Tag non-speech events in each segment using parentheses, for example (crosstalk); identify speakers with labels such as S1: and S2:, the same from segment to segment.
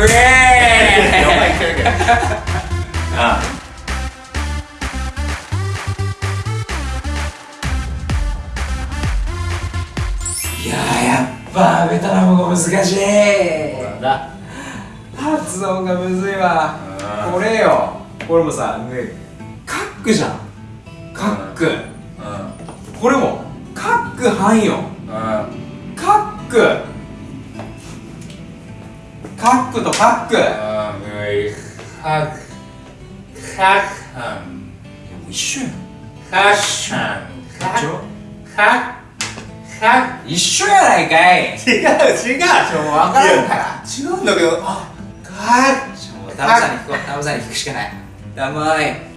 S1: うえあ
S2: いややっぱベトナムが難しい。発音がむずいわ。これよこれもさカックじゃん。カック。これも。カックはん
S1: よ。
S2: カック。カックとカック
S1: あーむいカックカッハンもう
S2: 一緒やん
S1: カッハ
S2: ンカ
S1: ッカッカッ
S2: 一緒やないかい
S1: 違う違う
S2: ちょもう分からんから
S1: 違うんだけどあかッ
S2: ちょもうダムさんに聞こうダムさんに聞くしかないダムーイ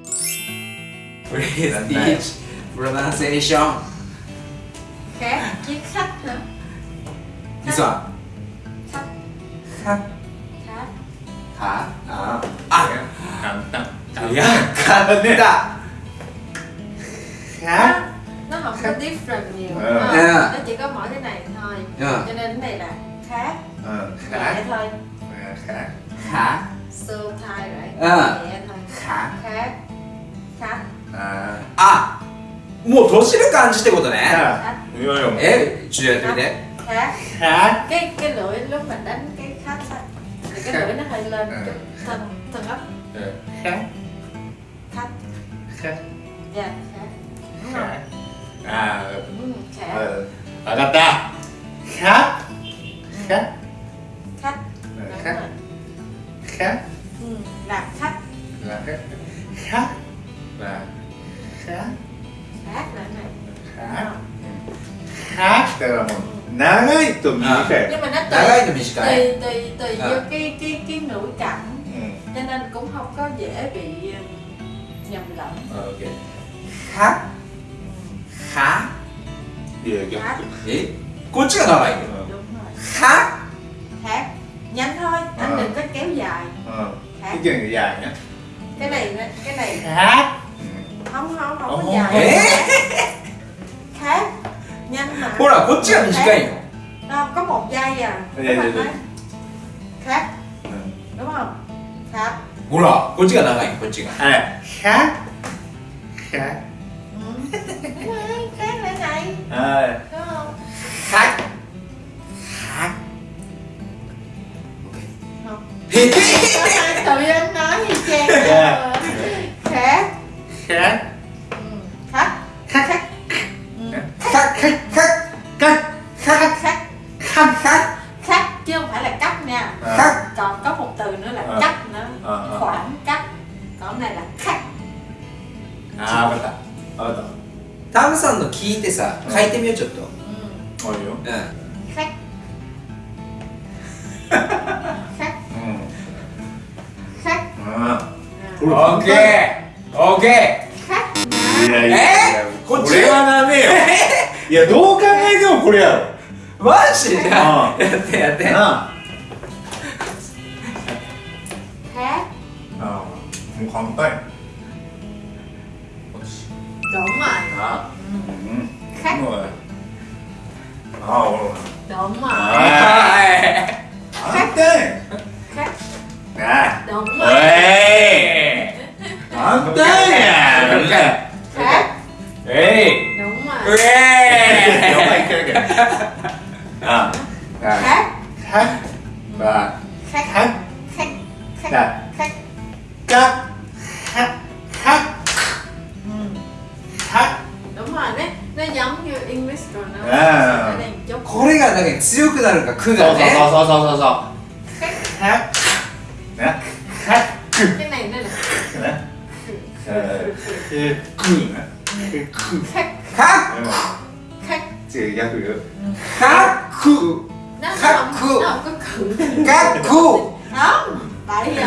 S2: Please teach pronunciation
S3: Okay, keep up
S2: This one カッ はああ
S1: 簡単
S2: いや簡単だ
S1: khác
S3: nó không có different nhiều
S1: Ừ.
S3: đúng không?
S2: Ừ.
S3: nó chỉ có mỗi cái này thôi
S2: Ừ.
S3: cho nên cái này là khác
S1: ờ,
S3: nhẹ
S1: khác
S3: thôi
S1: Ờ, khác
S2: は
S3: so thai right
S2: Ừ.
S3: nhẹ thôi
S2: は
S3: khác khác
S1: à
S2: あもう閉じる感じってことね
S1: khác hiểu không
S2: えちょっとやってみて
S3: khác
S1: khác
S3: cái cái lưỡi lúc mà đánh cái khách á thì cái mũi nó hơi lên.
S1: À.
S3: Chút thân thân ấp.
S1: Dạ. Kháng
S3: thắt.
S1: Kháng
S3: dạ kháng à. Kháng
S1: ở đặt
S3: ra khát.
S1: Ờ, ờ, khát. Ừ.
S3: Khát.
S1: Ờ,
S3: khát.
S1: Khát
S3: ừ, là khát
S1: là khát. Là khát.
S3: Khát là này. Khát.
S1: Khát. Tức là mình 長いと短い
S3: nhưng mà nó
S2: 長い
S3: tùy
S2: と短い
S3: tùy tùy tùy
S2: À.
S3: vô cái cái cái ngữ cảnh
S1: うん
S3: cho nên cũng không có dễ bị ừ, nhầm lẫn
S1: OK
S2: ははい
S1: や逆
S2: えこっちが長いよ
S1: Ừ.
S3: đúng rồi
S2: は
S3: khác nhanh thôi anh
S1: À.
S3: đừng có kéo dài
S1: Ừ.
S3: khác
S1: cái chân dài nhá
S3: cái này cái này
S1: khác
S3: không không không
S1: Ồ.
S3: có dài
S2: らこっちが短いよ
S3: đâu có một giây à
S1: Dạ,
S3: Các
S1: dạ,
S3: bạn
S1: dạ.
S3: nói khác
S1: ừ.
S3: đúng không khác
S2: ほらこっちが長いこっちが
S1: à khác khác
S3: ừ. Đấy, khác lại này
S1: à,
S3: đúng không
S2: はは
S3: không
S2: へへ
S1: あ
S3: あ分
S2: か
S1: っ
S3: た。分
S2: か
S1: った。
S2: タムさんの聞いてさ書いてみようちょっと。
S3: う
S1: んあいいよ。
S2: うん。
S3: はい
S1: う
S3: ん。
S1: う
S3: ん。
S2: オッケー。オッケ
S3: ー。
S1: いやいやえー、
S2: こっち
S1: は？ダメよ。いやどう考えてもこれやろ。
S2: マジで？やってやって。
S1: なああもう簡単や
S3: Đúng rồi.
S1: Đó
S3: ừ.
S1: Khách.
S3: Đúng rồi.
S1: Oh.
S2: Đúng rồi.
S1: À. Khách đi.
S3: Khách.
S1: À,
S3: Đúng rồi.
S1: Ê
S3: Đó
S2: đi nè
S3: Đúng rồi
S1: à? Khách. Ê. Đúng rồi. Ê.
S3: Đúng
S1: rồi kìa. (laughs)
S3: À.
S1: Đó
S3: Khách. Khách.
S1: Và.
S3: Khách.
S1: Khách. Khách. Khách
S3: Khách.
S1: Khách
S3: Khách. rồi đấy nó giống như English rồi nó
S1: À.
S3: ở đây một chút
S2: これがなんか強くなるかく
S1: そうそう
S2: がね
S1: そうそうそうそう
S3: khác
S1: はなはく
S3: cái này nó là
S1: なえーくなく
S3: khác
S2: か
S3: khác
S1: 違う逆よ
S2: かく
S3: nó nó
S2: Khác
S3: không
S2: cự.
S3: nó không có cự
S2: かく
S3: không bậy rồi